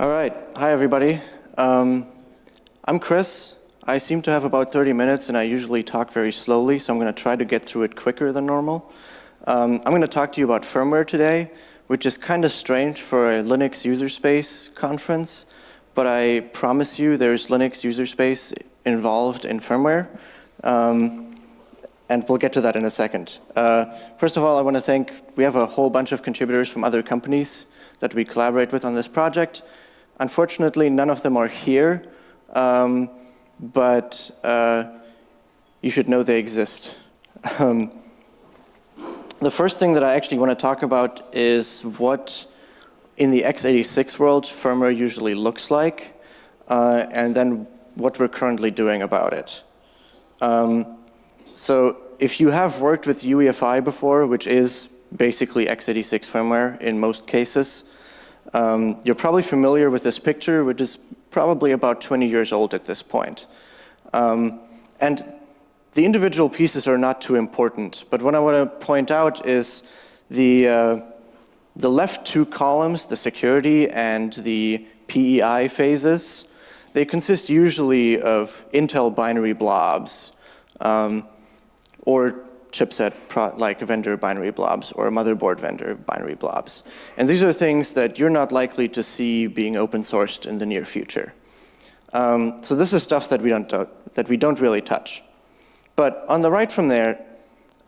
All right. Hi, everybody. Um, I'm Chris. I seem to have about 30 minutes, and I usually talk very slowly, so I'm going to try to get through it quicker than normal. Um, I'm going to talk to you about firmware today, which is kind of strange for a Linux user space conference, but I promise you there's Linux user space involved in firmware. Um, and we'll get to that in a second. Uh, first of all, I want to thank, we have a whole bunch of contributors from other companies that we collaborate with on this project. Unfortunately, none of them are here, um, but uh, you should know they exist. Um, the first thing that I actually want to talk about is what in the x86 world firmware usually looks like, uh, and then what we're currently doing about it. Um, so if you have worked with UEFI before, which is basically x86 firmware in most cases, um, you're probably familiar with this picture, which is probably about 20 years old at this point. Um, and the individual pieces are not too important, but what I want to point out is the, uh, the left two columns, the security and the PEI phases, they consist usually of Intel binary blobs um, or chipset like vendor binary blobs or motherboard vendor binary blobs. And these are things that you're not likely to see being open sourced in the near future. Um, so this is stuff that we don't, that we don't really touch. But on the right from there,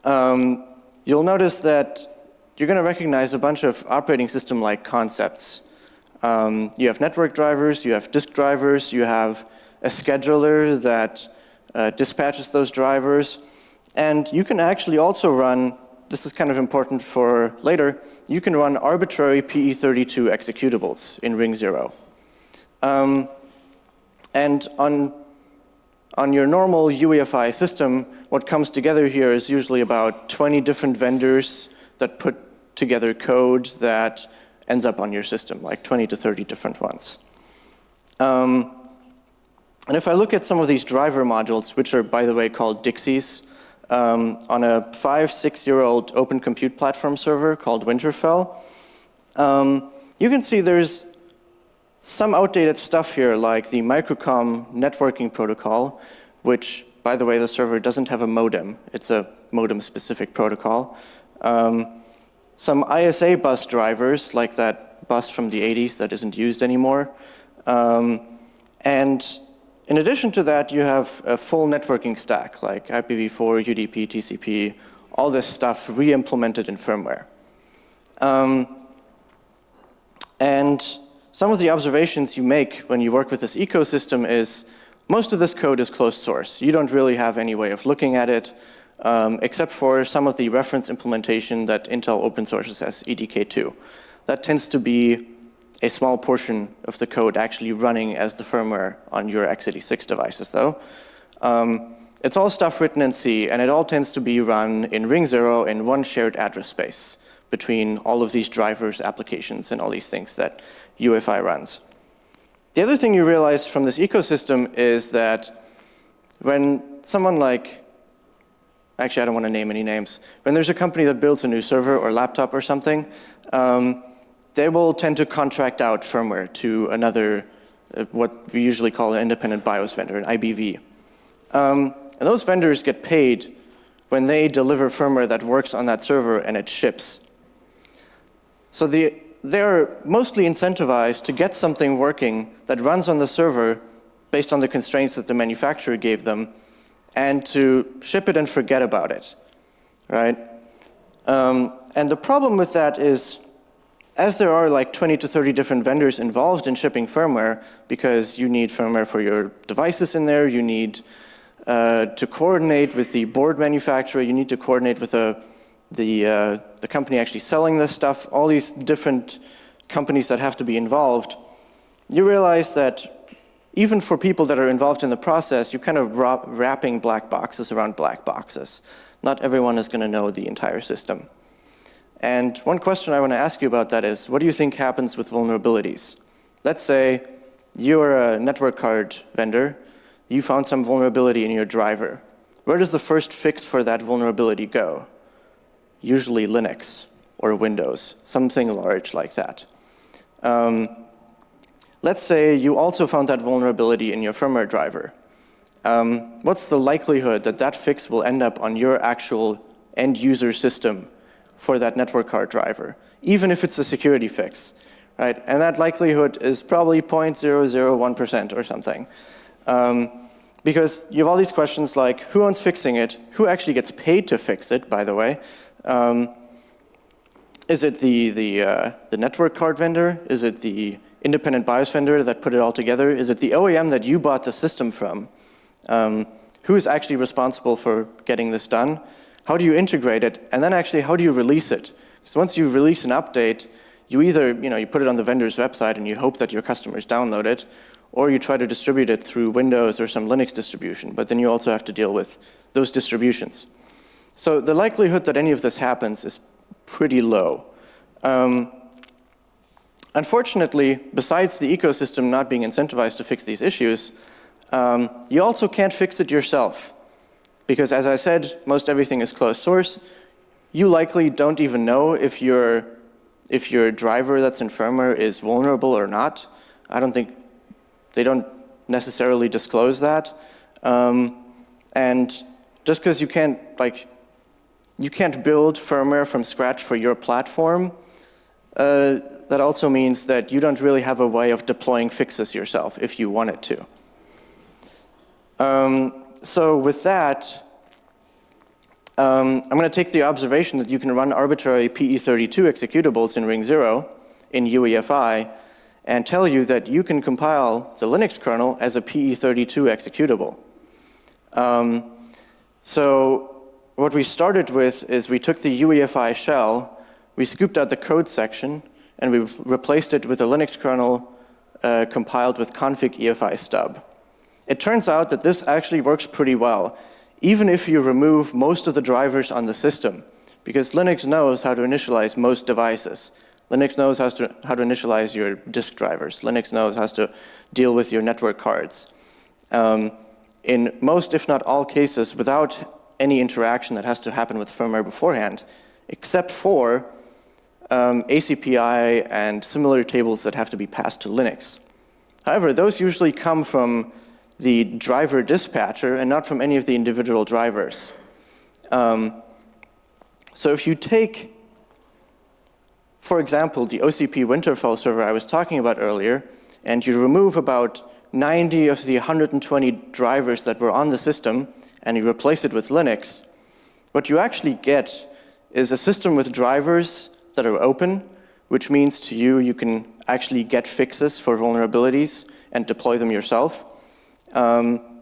um, you'll notice that you're going to recognize a bunch of operating system-like concepts. Um, you have network drivers, you have disk drivers, you have a scheduler that uh, dispatches those drivers, and you can actually also run, this is kind of important for later, you can run arbitrary PE32 executables in ring zero. Um, and on, on your normal UEFI system, what comes together here is usually about 20 different vendors that put together code that ends up on your system, like 20 to 30 different ones. Um, and if I look at some of these driver modules, which are, by the way, called DXEs, um, on a five, six-year-old open compute platform server called Winterfell, um, you can see there's some outdated stuff here, like the microcom networking protocol, which, by the way, the server doesn't have a modem. It's a modem-specific protocol. Um, some ISA bus drivers, like that bus from the 80s that isn't used anymore. Um, and in addition to that, you have a full networking stack like IPv4, UDP, TCP, all this stuff re-implemented in firmware. Um, and some of the observations you make when you work with this ecosystem is most of this code is closed source. You don't really have any way of looking at it, um, except for some of the reference implementation that Intel open sources as EDK2. That tends to be a small portion of the code actually running as the firmware on your x86 devices, though. Um, it's all stuff written in C, and it all tends to be run in ring zero in one shared address space between all of these drivers, applications, and all these things that UEFI runs. The other thing you realize from this ecosystem is that when someone like, actually I don't want to name any names, when there's a company that builds a new server or laptop or something, um, they will tend to contract out firmware to another, uh, what we usually call an independent BIOS vendor, an IBV. Um, and those vendors get paid when they deliver firmware that works on that server and it ships. So the, they're mostly incentivized to get something working that runs on the server based on the constraints that the manufacturer gave them and to ship it and forget about it, right? Um, and the problem with that is as there are like 20 to 30 different vendors involved in shipping firmware, because you need firmware for your devices in there, you need uh, to coordinate with the board manufacturer, you need to coordinate with the, the, uh, the company actually selling this stuff, all these different companies that have to be involved, you realize that even for people that are involved in the process, you're kind of wrapping black boxes around black boxes. Not everyone is going to know the entire system. And one question I want to ask you about that is, what do you think happens with vulnerabilities? Let's say you're a network card vendor, you found some vulnerability in your driver. Where does the first fix for that vulnerability go? Usually Linux or Windows, something large like that. Um, let's say you also found that vulnerability in your firmware driver. Um, what's the likelihood that that fix will end up on your actual end user system for that network card driver, even if it's a security fix, right? And that likelihood is probably 0.001% or something. Um, because you have all these questions like, who owns fixing it? Who actually gets paid to fix it, by the way? Um, is it the, the, uh, the network card vendor? Is it the independent BIOS vendor that put it all together? Is it the OEM that you bought the system from? Um, who is actually responsible for getting this done? How do you integrate it? And then actually, how do you release it? Because once you release an update, you either, you know, you put it on the vendor's website and you hope that your customers download it, or you try to distribute it through Windows or some Linux distribution, but then you also have to deal with those distributions. So the likelihood that any of this happens is pretty low. Um, unfortunately, besides the ecosystem not being incentivized to fix these issues, um, you also can't fix it yourself. Because as I said, most everything is closed source. You likely don't even know if your, if your driver that's in firmware is vulnerable or not. I don't think, they don't necessarily disclose that. Um, and just because you can't, like, you can't build firmware from scratch for your platform, uh, that also means that you don't really have a way of deploying fixes yourself if you wanted to. Um, so with that, um, I'm going to take the observation that you can run arbitrary PE32 executables in Ring 0 in UEFI and tell you that you can compile the Linux kernel as a PE32 executable. Um, so what we started with is we took the UEFI shell, we scooped out the code section, and we replaced it with a Linux kernel uh, compiled with config EFI stub. It turns out that this actually works pretty well, even if you remove most of the drivers on the system, because Linux knows how to initialize most devices. Linux knows how to, how to initialize your disk drivers. Linux knows how to deal with your network cards. Um, in most, if not all cases, without any interaction that has to happen with firmware beforehand, except for um, ACPI and similar tables that have to be passed to Linux. However, those usually come from the driver dispatcher and not from any of the individual drivers. Um, so if you take, for example, the OCP Winterfell server I was talking about earlier, and you remove about 90 of the 120 drivers that were on the system, and you replace it with Linux, what you actually get is a system with drivers that are open, which means to you, you can actually get fixes for vulnerabilities and deploy them yourself. Um,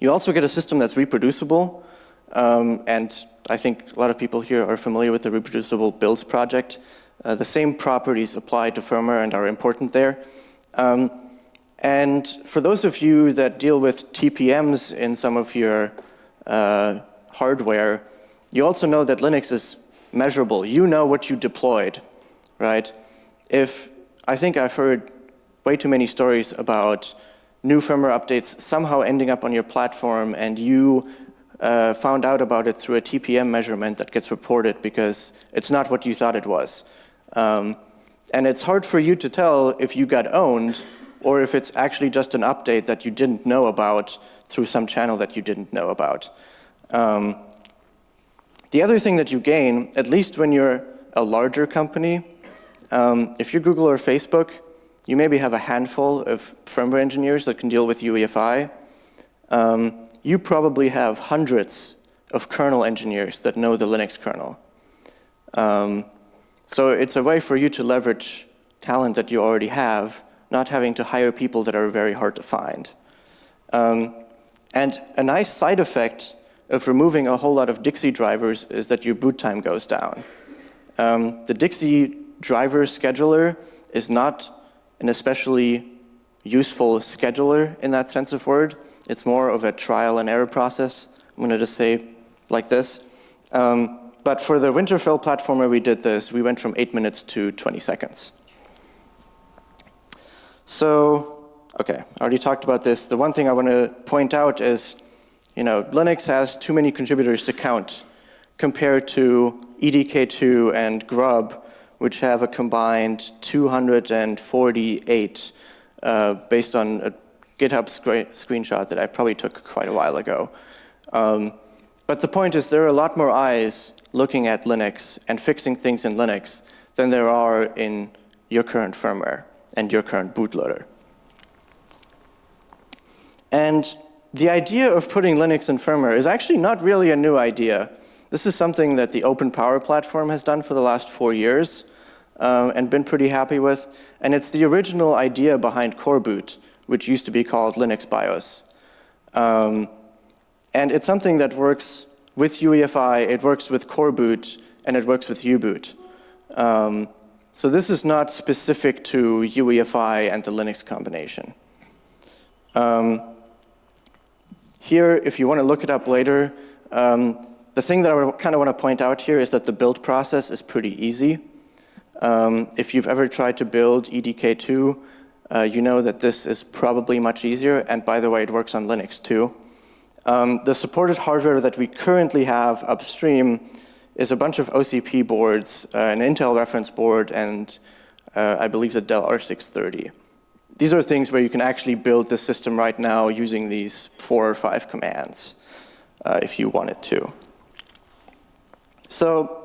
you also get a system that's reproducible, um, and I think a lot of people here are familiar with the reproducible builds project. Uh, the same properties apply to firmware and are important there. Um, and for those of you that deal with TPMs in some of your uh, hardware, you also know that Linux is measurable. You know what you deployed, right? If I think I've heard way too many stories about new firmware updates somehow ending up on your platform and you uh, found out about it through a TPM measurement that gets reported because it's not what you thought it was. Um, and it's hard for you to tell if you got owned or if it's actually just an update that you didn't know about through some channel that you didn't know about. Um, the other thing that you gain, at least when you're a larger company, um, if you're Google or Facebook, you maybe have a handful of firmware engineers that can deal with UEFI. Um, you probably have hundreds of kernel engineers that know the Linux kernel. Um, so it's a way for you to leverage talent that you already have, not having to hire people that are very hard to find. Um, and a nice side effect of removing a whole lot of DXE drivers is that your boot time goes down. Um, the DXE driver scheduler is not an especially useful scheduler in that sense of word. It's more of a trial and error process. I'm going to just say like this. Um, but for the Winterfell platform where we did this, we went from 8 minutes to 20 seconds. So, okay, I already talked about this. The one thing I want to point out is, you know, Linux has too many contributors to count compared to EDK2 and Grub, which have a combined 248 uh, based on a GitHub screenshot that I probably took quite a while ago. Um, but the point is there are a lot more eyes looking at Linux and fixing things in Linux than there are in your current firmware and your current bootloader. And the idea of putting Linux in firmware is actually not really a new idea. This is something that the Open Power platform has done for the last four years um, and been pretty happy with. And it's the original idea behind coreboot, which used to be called Linux BIOS. Um, and it's something that works with UEFI, it works with coreboot, and it works with U-boot. Um, so this is not specific to UEFI and the Linux combination. Um, here, if you want to look it up later, um, the thing that I kind of want to point out here is that the build process is pretty easy. Um, if you've ever tried to build EDK2, uh, you know that this is probably much easier. And by the way, it works on Linux too. Um, the supported hardware that we currently have upstream is a bunch of OCP boards, uh, an Intel reference board, and uh, I believe the Dell R630. These are things where you can actually build the system right now using these four or five commands uh, if you wanted to. So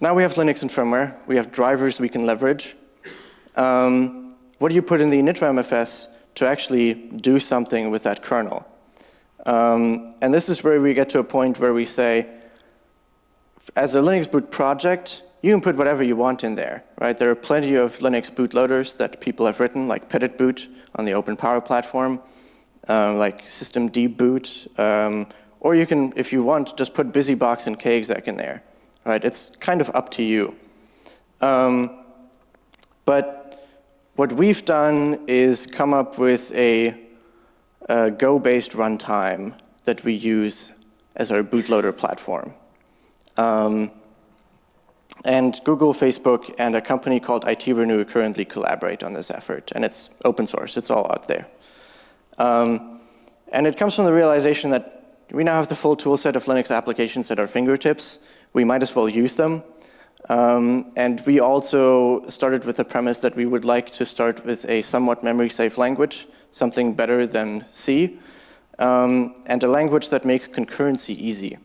now we have Linux and firmware. We have drivers we can leverage. Um, what do you put in the initramfs to actually do something with that kernel? Um, and this is where we get to a point where we say, as a Linux boot project, you can put whatever you want in there, right? There are plenty of Linux bootloaders that people have written, like Petitboot on the Open Power platform, um, like systemd boot, um, or you can, if you want, just put BusyBox and kexec in there, right? It's kind of up to you. Um, but what we've done is come up with a, a Go-based runtime that we use as our bootloader platform. Um, and Google, Facebook, and a company called ITRenew currently collaborate on this effort. And it's open source. It's all out there. Um, and it comes from the realization that we now have the full tool set of Linux applications at our fingertips. We might as well use them. Um, and we also started with the premise that we would like to start with a somewhat memory-safe language, something better than C, um, and a language that makes concurrency easy.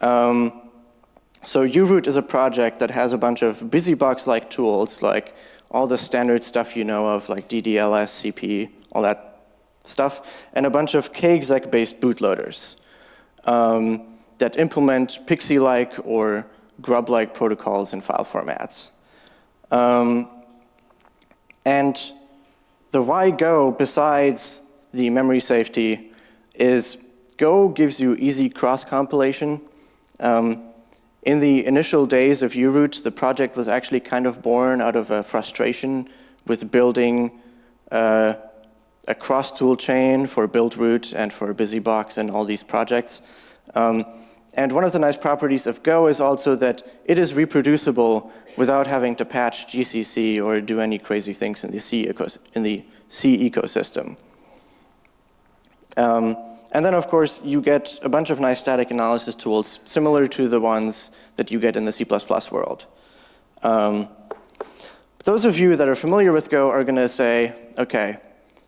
Um, so u-root is a project that has a bunch of busybox-like tools, like all the standard stuff you know of, like DDLS, CP, all that stuff, and a bunch of kexec-based bootloaders um, that implement PXE-like or grub-like protocols in file formats. Um, and the why Go, besides the memory safety, is Go gives you easy cross-compilation. Um, in the initial days of u-root, the project was actually kind of born out of a frustration with building uh, a cross-tool chain for buildroot and for BusyBox and all these projects. Um, and one of the nice properties of Go is also that it is reproducible without having to patch GCC or do any crazy things in the C, in the C ecosystem. Um, and then, of course, you get a bunch of nice static analysis tools similar to the ones that you get in the C++ world. Um, those of you that are familiar with Go are going to say, OK,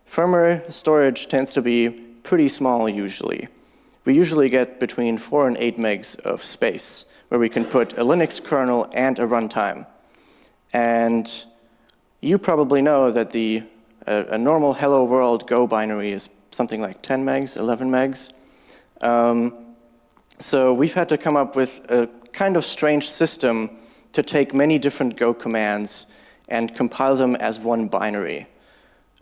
firmware storage tends to be pretty small usually. We usually get between 4 and 8 megs of space where we can put a Linux kernel and a runtime. And you probably know that the, a, a normal hello world Go binary is something like 10 megs, 11 megs. Um, so we've had to come up with a kind of strange system to take many different Go commands and compile them as one binary.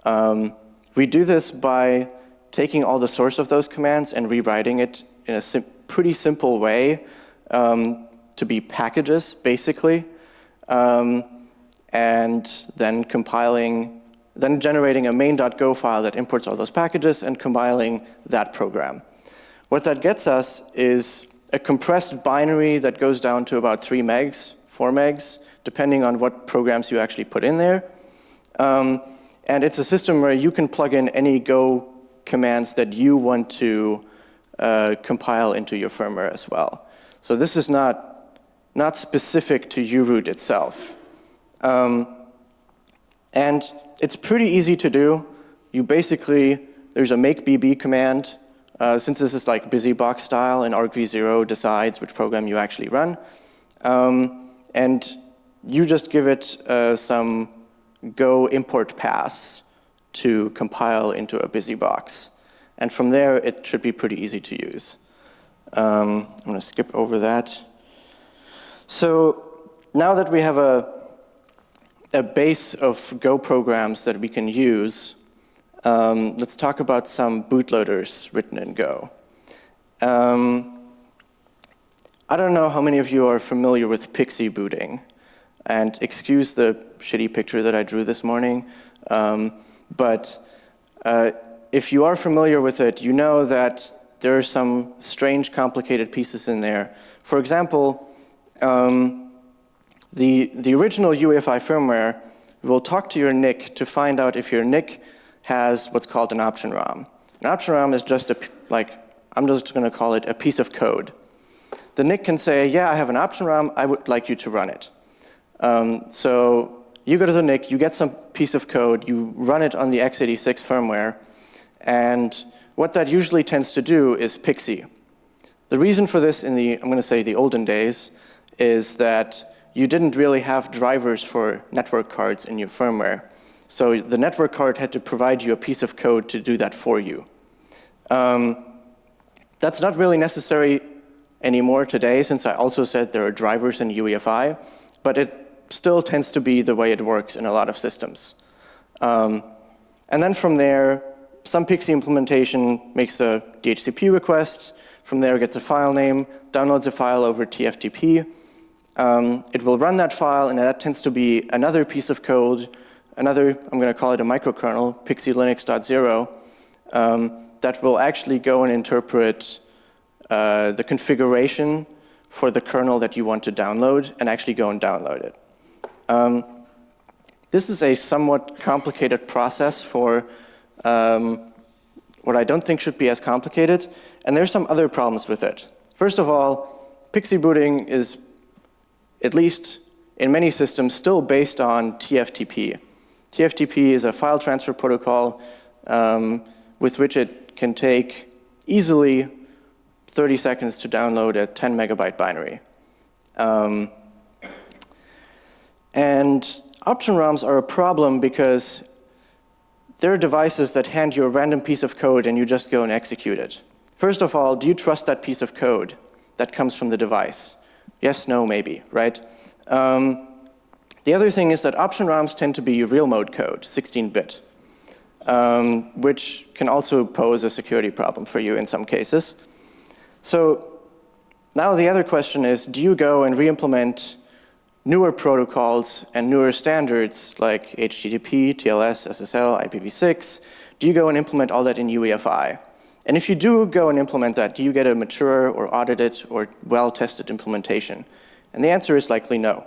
Um, we do this by taking all the source of those commands and rewriting it in a sim pretty simple way um, to be packages, basically, um, and then compiling then generating a main.go file that imports all those packages and compiling that program. What that gets us is a compressed binary that goes down to about 3 megs, 4 megs, depending on what programs you actually put in there. Um, and it's a system where you can plug in any Go commands that you want to uh, compile into your firmware as well. So this is not, not specific to u-root itself. Um, And it's pretty easy to do. You basically, there's a make bb command. Uh, since this is like busybox style and argv0 decides which program you actually run. Um, and you just give it uh, some Go import paths to compile into a busybox. And from there, it should be pretty easy to use. Um, I'm going to skip over that. So now that we have a, a base of Go programs that we can use, um, let's talk about some bootloaders written in Go. Um, I don't know how many of you are familiar with PXE booting. And excuse the shitty picture that I drew this morning, um, but uh, if you are familiar with it, you know that there are some strange, complicated pieces in there. For example, um, the, the original UEFI firmware will talk to your NIC to find out if your NIC has what's called an option ROM. An option ROM is just a, like, I'm just going to call it a piece of code. The NIC can say, yeah, I have an option ROM, I would like you to run it. Um, so you go to the NIC, you get some piece of code, you run it on the x86 firmware, and what that usually tends to do is PXE. The reason for this in the, I'm going to say the olden days, is that you didn't really have drivers for network cards in your firmware. So the network card had to provide you a piece of code to do that for you. Um, that's not really necessary anymore today, since I also said there are drivers in UEFI, but it still tends to be the way it works in a lot of systems. Um, and then from there, some PXE implementation makes a DHCP request, from there gets a file name, downloads a file over TFTP. Um, it will run that file, and that tends to be another piece of code, another, I'm going to call it a microkernel, PXE Linux.0, um, that will actually go and interpret uh, the configuration for the kernel that you want to download and actually go and download it. Um, this is a somewhat complicated process for um, what I don't think should be as complicated, and there's some other problems with it. First of all, PXE booting is, at least in many systems, still based on TFTP. TFTP is a file transfer protocol um, with which it can take easily 30 seconds to download a 10 megabyte binary. Um, and option ROMs are a problem because there are devices that hand you a random piece of code and you just go and execute it. First of all, do you trust that piece of code that comes from the device? Yes, no, maybe, right? Um, the other thing is that option ROMs tend to be real mode code, 16-bit, um, which can also pose a security problem for you in some cases. So now the other question is, do you go and re-implement newer protocols and newer standards like HTTP, TLS, SSL, IPv6, do you go and implement all that in UEFI? And if you do go and implement that, do you get a mature or audited or well-tested implementation? And the answer is likely no,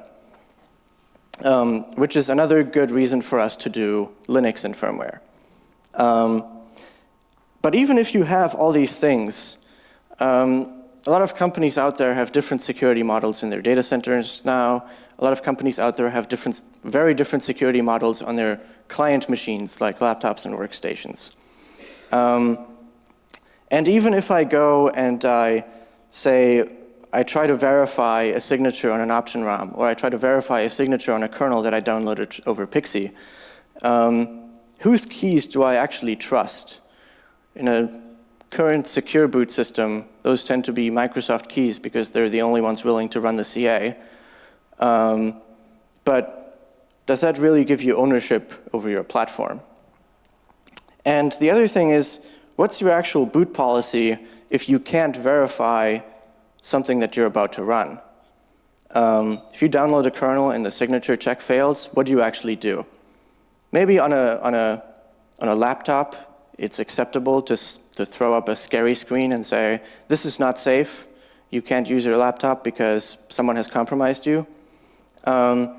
um, which is another good reason for us to do Linux and firmware. Um, but even if you have all these things, um, a lot of companies out there have different security models in their data centers now. A lot of companies out there have different, very different security models on their client machines, like laptops and workstations. Um, and even if I go and I say, I try to verify a signature on an option ROM, or I try to verify a signature on a kernel that I downloaded over PXE, um, whose keys do I actually trust? In a current secure boot system, those tend to be Microsoft keys because they're the only ones willing to run the CA. Um, but does that really give you ownership over your platform? And the other thing is, what's your actual boot policy if you can't verify something that you're about to run? Um, if you download a kernel and the signature check fails, what do you actually do? Maybe on a, on a, on a laptop, it's acceptable to, to throw up a scary screen and say, this is not safe. You can't use your laptop because someone has compromised you. Um,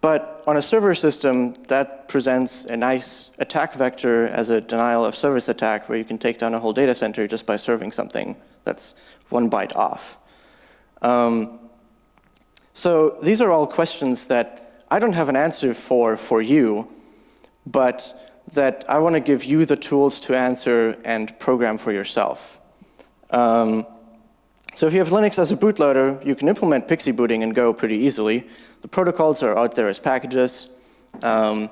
but on a server system, that presents a nice attack vector as a denial of service attack where you can take down a whole data center just by serving something that's one byte off. Um, so these are all questions that I don't have an answer for for you, but that I want to give you the tools to answer and program for yourself. Um, so if you have Linux as a bootloader, you can implement PXE booting and Go pretty easily. The protocols are out there as packages. Um,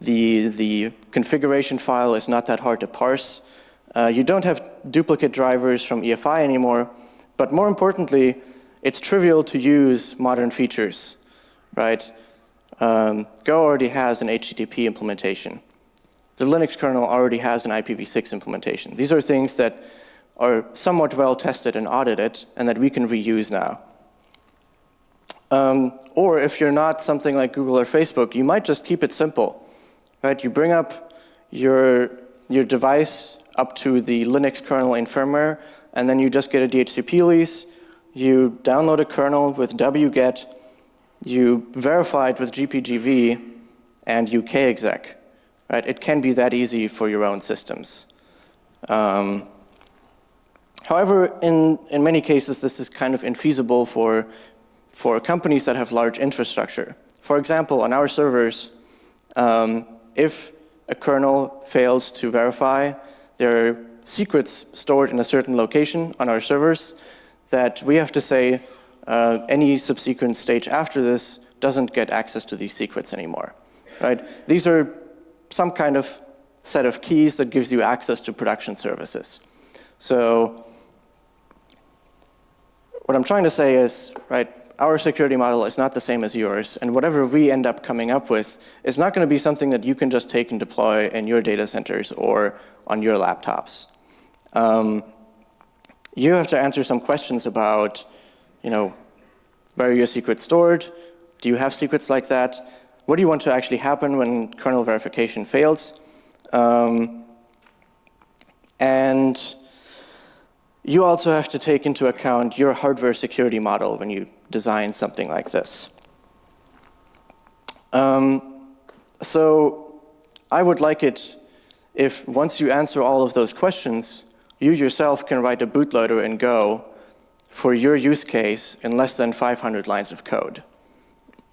the, the configuration file is not that hard to parse. Uh, you don't have duplicate drivers from EFI anymore, but more importantly, it's trivial to use modern features, right? Um, Go already has an HTTP implementation. The Linux kernel already has an IPv6 implementation. These are things that are somewhat well tested and audited and that we can reuse now. Um, or if you're not something like Google or Facebook, you might just keep it simple, right? You bring up your, your device up to the Linux kernel in firmware, and then you just get a DHCP lease, you download a kernel with wget, you verify it with GPGV, and you kexec. Right? It can be that easy for your own systems. Um, however, in, in many cases, this is kind of infeasible for, for companies that have large infrastructure. For example, on our servers, um, if a kernel fails to verify, there are secrets stored in a certain location on our servers that we have to say uh, any subsequent stage after this doesn't get access to these secrets anymore. Right? These are some kind of set of keys that gives you access to production services. So what I'm trying to say is, right, our security model is not the same as yours, and whatever we end up coming up with is not going to be something that you can just take and deploy in your data centers or on your laptops. Um, you have to answer some questions about, you know, where are your secrets stored? Do you have secrets like that? What do you want to actually happen when kernel verification fails? Um, and you also have to take into account your hardware security model when you design something like this. Um, so I would like it if once you answer all of those questions, you yourself can write a bootloader in Go for your use case in less than 500 lines of code.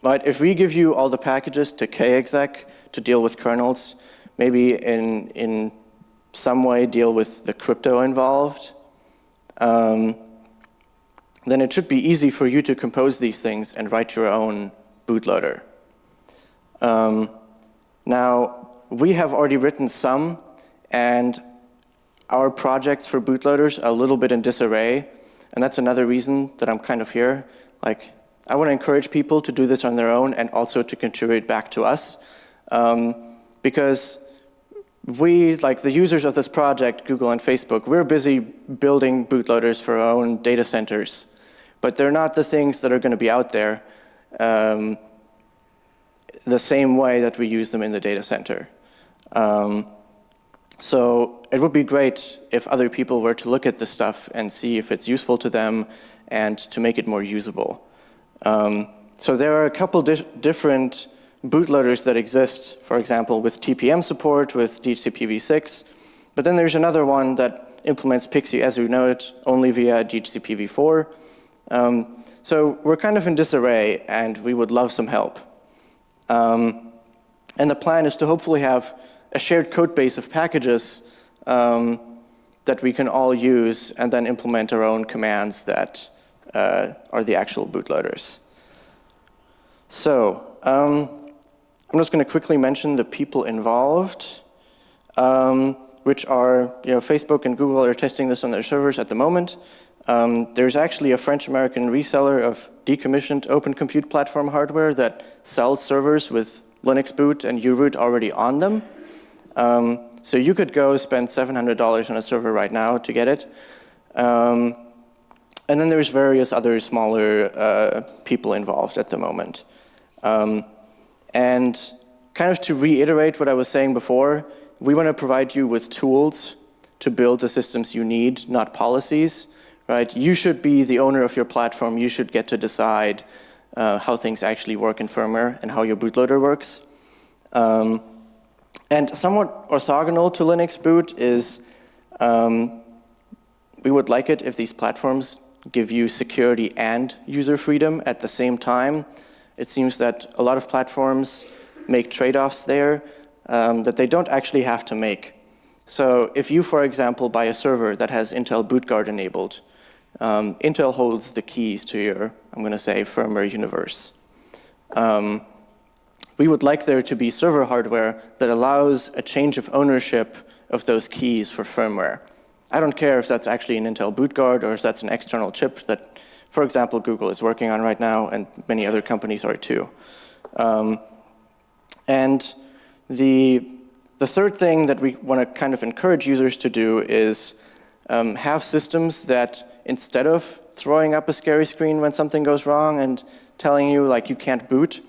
But if we give you all the packages to kexec to deal with kernels, maybe in, in some way deal with the crypto involved, um, then it should be easy for you to compose these things and write your own bootloader. Um, now, we have already written some, and our projects for bootloaders are a little bit in disarray, and that's another reason that I'm kind of here. Like, I want to encourage people to do this on their own and also to contribute back to us. Um, because we, like the users of this project, Google and Facebook, we're busy building bootloaders for our own data centers. But they're not the things that are going to be out there um, the same way that we use them in the data center. Um, so it would be great if other people were to look at this stuff and see if it's useful to them and to make it more usable. Um, so there are a couple di different bootloaders that exist, for example, with TPM support, with DHCP 6 but then there's another one that implements PXE as we know it only via DHCP v4. Um, so we're kind of in disarray and we would love some help. Um, and the plan is to hopefully have a shared code base of packages um, that we can all use and then implement our own commands that uh, are the actual bootloaders. So um, I'm just going to quickly mention the people involved, um, which are, you know, Facebook and Google are testing this on their servers at the moment. Um, there's actually a French-American reseller of decommissioned open compute platform hardware that sells servers with Linux boot and u-root already on them. Um, so you could go spend $700 on a server right now to get it. Um, and then there's various other smaller uh, people involved at the moment. Um, and kind of to reiterate what I was saying before, we want to provide you with tools to build the systems you need, not policies. Right? You should be the owner of your platform. You should get to decide uh, how things actually work in firmware and how your bootloader works. Um, and somewhat orthogonal to Linux boot is um, we would like it if these platforms give you security and user freedom at the same time. It seems that a lot of platforms make trade-offs there um, that they don't actually have to make. So if you, for example, buy a server that has Intel BootGuard enabled, um, Intel holds the keys to your, I'm going to say, firmware universe. Um, we would like there to be server hardware that allows a change of ownership of those keys for firmware. I don't care if that's actually an Intel BootGuard or if that's an external chip that, for example, Google is working on right now and many other companies are too. Um, and the, the third thing that we want to kind of encourage users to do is um, have systems that instead of throwing up a scary screen when something goes wrong and telling you like you can't boot,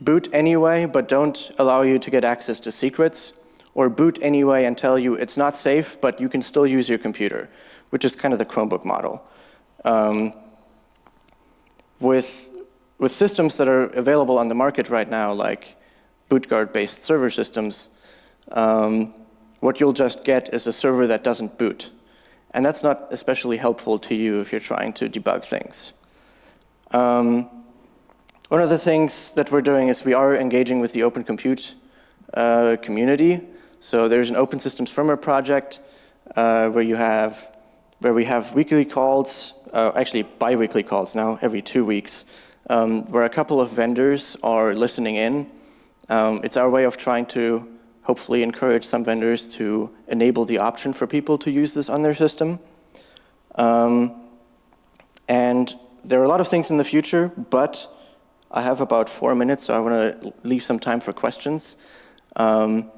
boot anyway, but don't allow you to get access to secrets, or boot anyway and tell you it's not safe, but you can still use your computer, which is kind of the Chromebook model. Um, with, with systems that are available on the market right now, like BootGuard-based server systems, um, what you'll just get is a server that doesn't boot. And that's not especially helpful to you if you're trying to debug things. Um, one of the things that we're doing is we are engaging with the Open Compute uh, community. So there's an Open Systems Firmware project uh, where you have, where we have weekly calls, uh, actually bi-weekly calls now, every two weeks, um, where a couple of vendors are listening in. Um, it's our way of trying to hopefully encourage some vendors to enable the option for people to use this on their system. Um, and there are a lot of things in the future, but I have about four minutes, so I want to leave some time for questions. Um,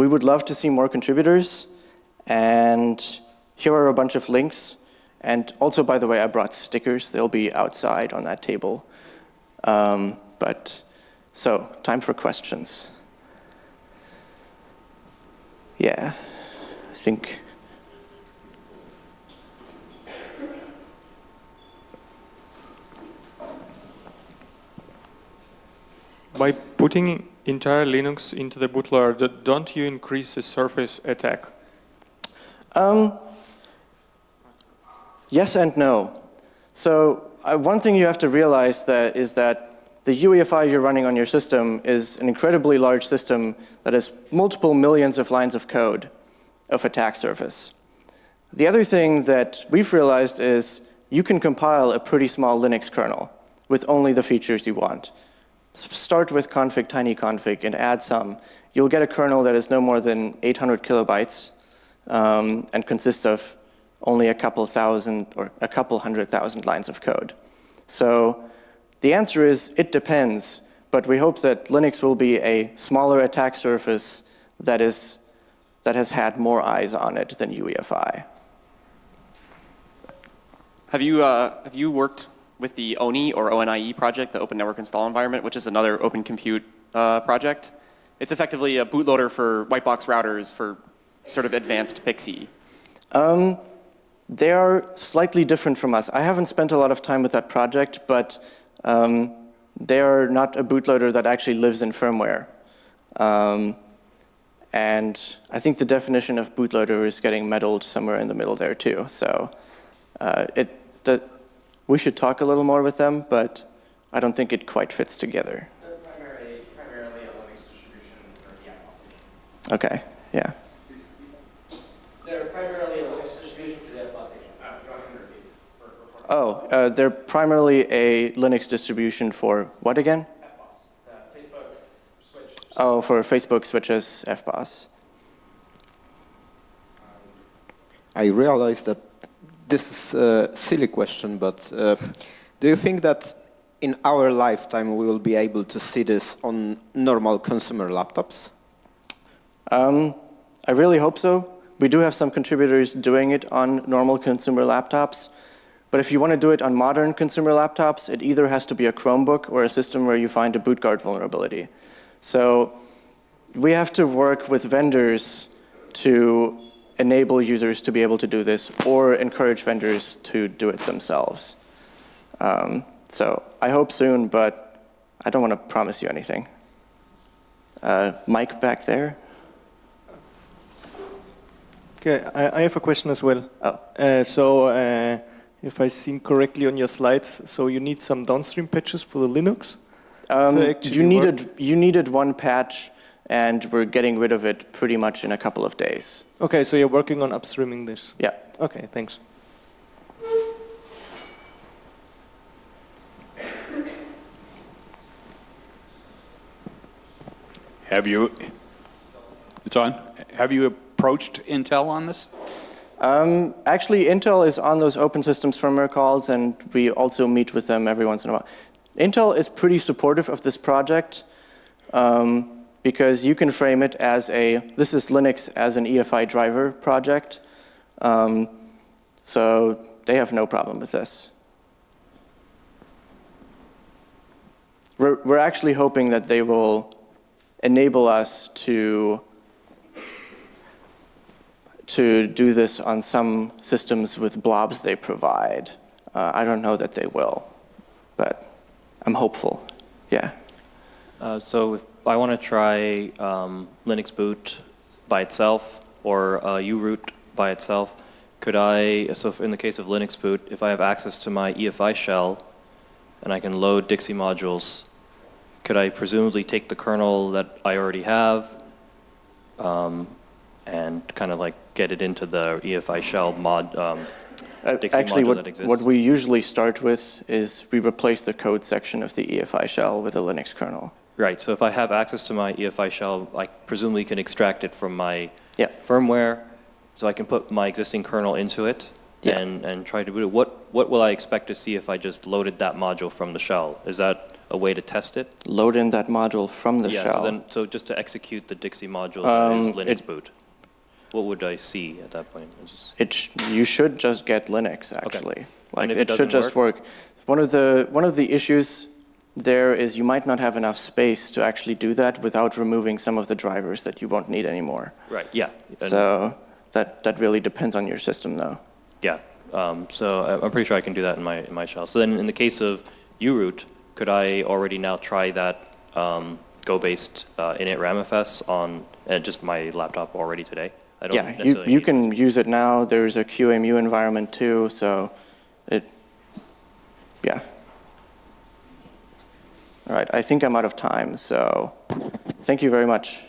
we would love to see more contributors, and here are a bunch of links. And also, by the way, I brought stickers. They'll be outside on that table. Um, but so, time for questions. Yeah, I think. By putting entire Linux into the bootloader, don't you increase the surface attack? Um, yes and no. So uh, one thing you have to realize that is that the UEFI you're running on your system is an incredibly large system that has multiple millions of lines of code of attack surface. The other thing that we've realized is you can compile a pretty small Linux kernel with only the features you want. Start with config tiny config, and add some. You'll get a kernel that is no more than 800 kilobytes um, and consists of only a couple thousand or a couple hundred thousand lines of code. So the answer is it depends, but we hope that Linux will be a smaller attack surface that, is, that has had more eyes on it than UEFI. Have you, uh, have you worked with the ONI or ONIE project, the Open Network Install Environment, which is another open compute uh, project? It's effectively a bootloader for white box routers for sort of advanced PXE. Um, they are slightly different from us. I haven't spent a lot of time with that project, but um, they are not a bootloader that actually lives in firmware. Um, and I think the definition of bootloader is getting muddled somewhere in the middle there too. So uh, it, the, we should talk a little more with them, but I don't think it quite fits together. Primarily, primarily, a Linux distribution for the Okay, yeah. They're primarily a Linux Oh, uh, they're primarily a Linux distribution for what again? FBOSS, uh, Facebook switch. Oh, for Facebook switches, FBOSS. I realized that this is a silly question, but uh, do you think that in our lifetime we will be able to see this on normal consumer laptops? Um, I really hope so. We do have some contributors doing it on normal consumer laptops. But if you want to do it on modern consumer laptops, it either has to be a Chromebook or a system where you find a bootguard vulnerability. So we have to work with vendors to enable users to be able to do this or encourage vendors to do it themselves. Um, so I hope soon, but I don't want to promise you anything. Uh, Mike back there. Okay, I, I, have a question as well. Oh. Uh, so uh, if I seen correctly on your slides, so you need some downstream patches for the Linux. Um, you work? needed you needed one patch, and we're getting rid of it pretty much in a couple of days. Okay, so you're working on upstreaming this. Yeah. Okay, thanks. Have you, it's on, have you approached Intel on this? Um, actually, Intel is on those open systems firmware calls, and we also meet with them every once in a while. Intel is pretty supportive of this project um, because you can frame it as a, this is Linux as an EFI driver project. Um, so they have no problem with this. We're, we're actually hoping that they will enable us to to do this on some systems with blobs they provide. Uh, I don't know that they will, but I'm hopeful. Yeah. Uh, so if I want to try um, Linux boot by itself or uh, u-root by itself, could I, so in the case of Linux boot, if I have access to my EFI shell and I can load DXE modules, could I presumably take the kernel that I already have um, and kind of like get it into the EFI shell mod um, Uh, Actually, module what, that exists? what we usually start with is we replace the code section of the EFI shell with a Linux kernel. Right, so if I have access to my EFI shell, I presumably can extract it from my Yeah. firmware, so I can put my existing kernel into it Yeah. and, and try to boot it. What, what will I expect to see if I just loaded that module from the shell? Is that a way to test it? Load in that module from the yeah, shell. so then, so just to execute the DXE module Um, is Linux it- boot, what would I see at that point? It sh you should just get Linux, actually. Like, if it, it should just work. One of the one of the issues there is you might not have enough space to actually do that without removing some of the drivers that you won't need anymore. Right, yeah. So that that really depends on your system, though. Yeah, um, so I- I'm pretty sure I can do that in my, in my shell. So then in the case of u-root, could I already now try that um, Go-based uh, init ramfs on uh, just my laptop already today? I don't Yeah, you you can use it now. There's a QEMU environment too, so it, yeah. All right, I think I'm out of time, so thank you very much.